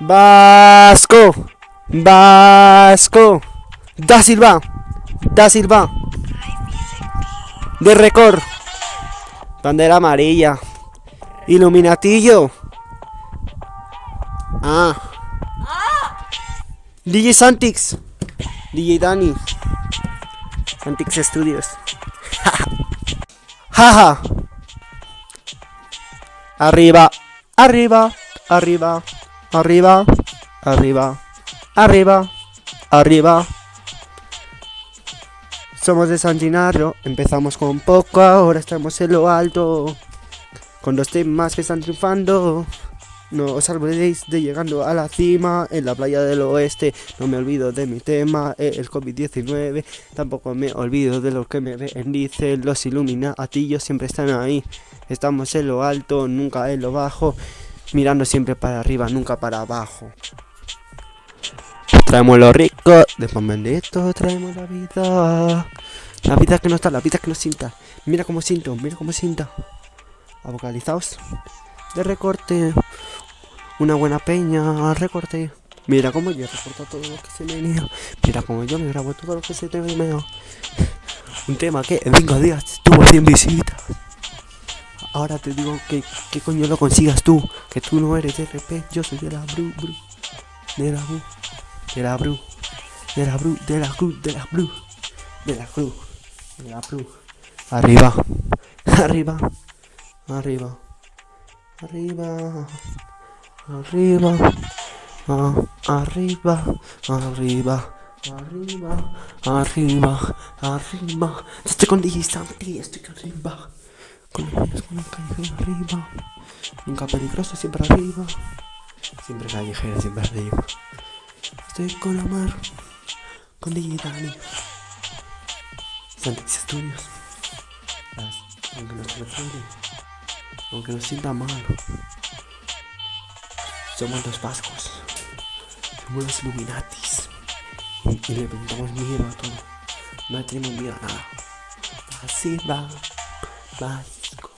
Vasco. Vasco. Da Silva. Da Silva. De récord. Bandera amarilla. Iluminatillo. Ah. DJ Santix. DJ Dani. Santix Studios. Jaja. Arriba. Arriba. Arriba. Arriba. Arriba. Arriba. Arriba. Somos de San Ginario, empezamos con poco, ahora estamos en lo alto. Con los temas que están triunfando. No os olvidéis de llegando a la cima en la playa del oeste. No me olvido de mi tema, eh, el COVID-19. Tampoco me olvido de lo que me bendicen. Los iluminatillos siempre están ahí. Estamos en lo alto, nunca en lo bajo. Mirando siempre para arriba, nunca para abajo. Traemos lo rico, después bendito, traemos la vida. La vida que no está, la vida que no sienta. Mira cómo siento, mira cómo sienta. Vocalizaos. De recorte. Una buena peña, recorte. Mira cómo yo recorto todo lo que se me venía. Mira cómo yo me grabo todo lo que se te venía. Un tema que en 5 días tuvo 100 visitas. Ahora te digo que, que coño lo consigas tú. Que tú no eres de RP, yo soy de la Bru, Bru. De la Bru. De la Bru. De la Bru. De la Bru. De la Bru. De la Bru. De la Bru. Arriba. Arriba. Arriba. Arriba. Arriba. Ah, arriba. Arriba. Arriba. Arriba. Arriba. Estoy con DJ Santi, estoy arriba. Con con un callejero arriba. Nunca peligroso, siempre arriba. Siempre callejero, siempre arriba. Estoy con la mar. Con DJ Dani. Santix Studios. Las, aunque nos refiere. Aunque nos sienta mal. Somos los vascos. Somos los Illuminatis. Y, y le preguntamos miedo a todo. No tenemos miedo a nada. Da Silva.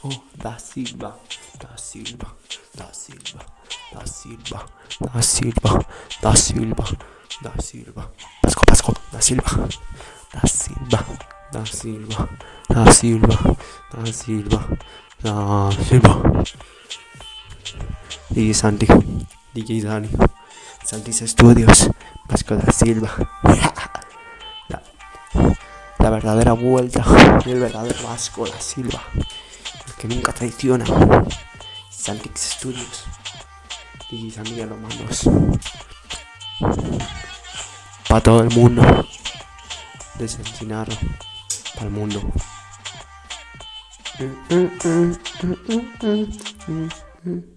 Vasco. Da Silva. Da Silva. Da Silva. Da Silva. Da Silva. Da Silva. Da Silva. Vasco, Vasco. Da Silva. Da Silva. Da Silva. Da Silva. Da Silva. Da Silva. DJ Santi. DJ Dani. Santis Studios. Vasco da Silva. La, verdadera vuelta del verdadero Vasco da Silva. El que nunca traiciona. Santix Studios. DJ Santi a los manos. Para todo el mundo. De San Gennaro. Para el mundo. Mm, mm, mm.